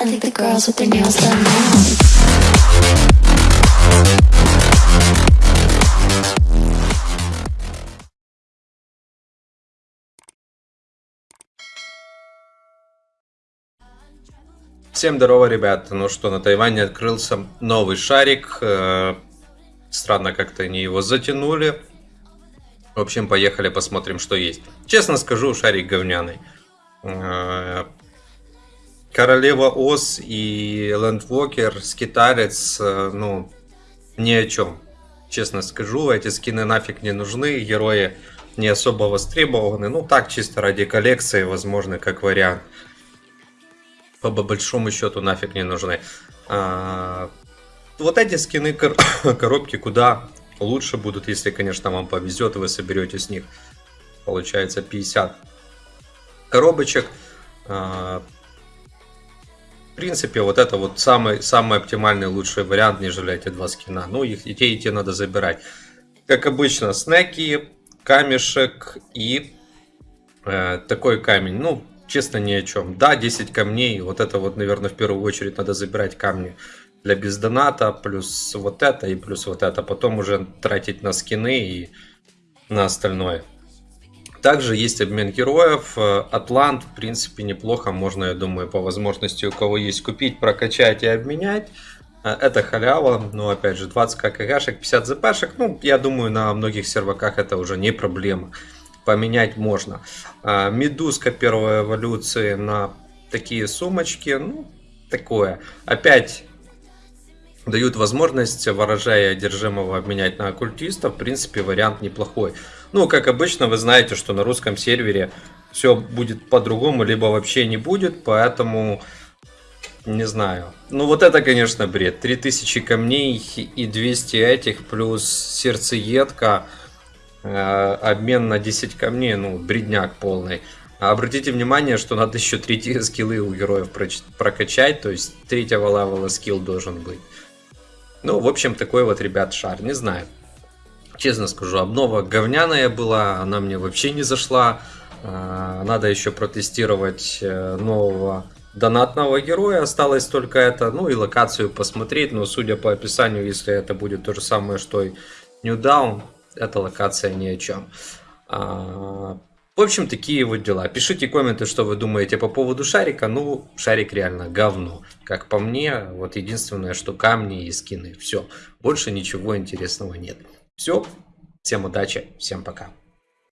I think the girls with their nails done now. Всем здорово, ребята. Ну что, на Тайване открылся новый шарик. Э, Странно как-то они его затянули. В общем, поехали посмотрим, что есть. Честно скажу, шарик говняный. Королева Ос и Лэндвокер, скиталец, э, ну, ни о чем. Честно скажу, эти скины нафиг не нужны, герои не особо востребованы. Ну, так, чисто ради коллекции, возможно, как вариант по большому счету нафиг не нужны. А, вот эти скины кор коробки куда лучше будут, если, конечно, вам повезет, вы соберете с них, получается, 50 коробочек. А, принципе, вот это вот самый, самый оптимальный, лучший вариант, нежели эти два скина. Ну, их и те, и те надо забирать. Как обычно, снеки, камешек и э, такой камень. Ну, честно, ни о чем. Да, 10 камней, вот это вот, наверное, в первую очередь надо забирать камни для бездоната, плюс вот это и плюс вот это. Потом уже тратить на скины и на остальное. Также есть обмен героев. Атлант, в принципе, неплохо. Можно, я думаю, по возможности, у кого есть, купить, прокачать и обменять. Это халява, но опять же 20 ККшек, 50 ЗПшек, ну я думаю на многих серваках это уже не проблема поменять можно. А, медузка первой эволюции на такие сумочки, ну, такое. Опять дают возможность ворожая одержимого обменять на оккультиста. В принципе, вариант неплохой. Ну, как обычно, вы знаете, что на русском сервере все будет по-другому, либо вообще не будет, поэтому не знаю. Ну, вот это, конечно, бред. 3000 камней и 200 этих, плюс сердцеедка. Э, обмен на 10 камней, ну, бредняк полный. А обратите внимание, что надо еще третьи скиллы у героев прокачать, то есть третьего левела скилл должен быть. Ну, в общем, такой вот, ребят, шар, не знаю. Честно скажу, обнова говняная была, она мне вообще не зашла. Э, надо еще протестировать э, нового донатного героя, осталось только это, ну и локацию посмотреть, но судя по описанию, если это будет то же самое, что и New Down, эта локация ни о чем. В общем, такие вот дела. Пишите комменты, что вы думаете по поводу шарика. Ну, шарик реально говно. Как по мне, вот единственное, что камни и скины. Все. Больше ничего интересного нет. Все. Всем удачи. Всем пока.